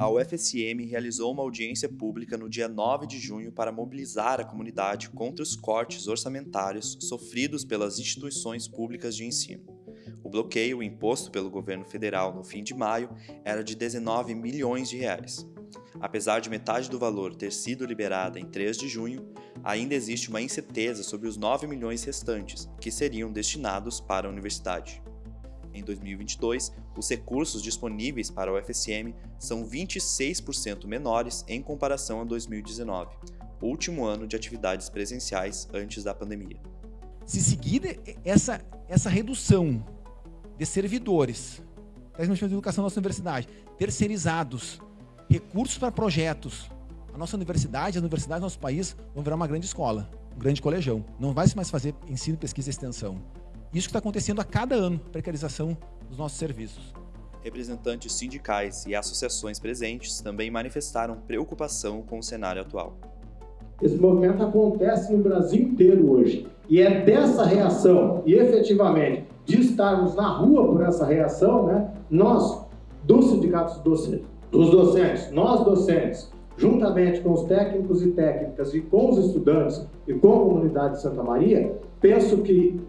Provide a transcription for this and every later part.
A UFSM realizou uma audiência pública no dia 9 de junho para mobilizar a comunidade contra os cortes orçamentários sofridos pelas instituições públicas de ensino. O bloqueio imposto pelo governo federal no fim de maio era de 19 milhões de reais. Apesar de metade do valor ter sido liberada em 3 de junho, ainda existe uma incerteza sobre os 9 milhões restantes, que seriam destinados para a universidade. Em 2022, os recursos disponíveis para o UFSM são 26% menores em comparação a 2019, último ano de atividades presenciais antes da pandemia. Se seguir essa, essa redução de servidores, de educação da nossa universidade, terceirizados, recursos para projetos, a nossa universidade, as universidades do nosso país vão virar uma grande escola, um grande colegião. Não vai mais fazer ensino, pesquisa e extensão. Isso que está acontecendo a cada ano, precarização dos nossos serviços. Representantes sindicais e associações presentes também manifestaram preocupação com o cenário atual. Esse movimento acontece no Brasil inteiro hoje. E é dessa reação, e efetivamente de estarmos na rua por essa reação, né, nós, dos sindicatos docentes, dos docentes, nós docentes, juntamente com os técnicos e técnicas e com os estudantes e com a comunidade de Santa Maria, penso que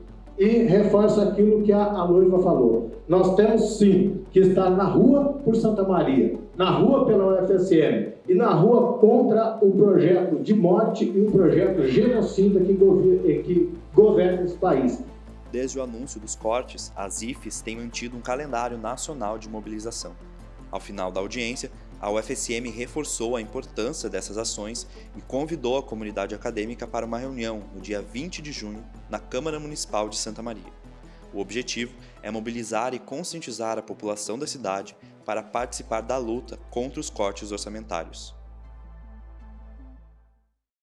e reforço aquilo que a, a noiva falou. Nós temos sim que estar na rua por Santa Maria, na rua pela UFSM e na rua contra o projeto de morte e o projeto genocida que, governa, que governa esse país. Desde o anúncio dos cortes, as IFES têm mantido um calendário nacional de mobilização. Ao final da audiência, a UFSM reforçou a importância dessas ações e convidou a comunidade acadêmica para uma reunião no dia 20 de junho na Câmara Municipal de Santa Maria. O objetivo é mobilizar e conscientizar a população da cidade para participar da luta contra os cortes orçamentários.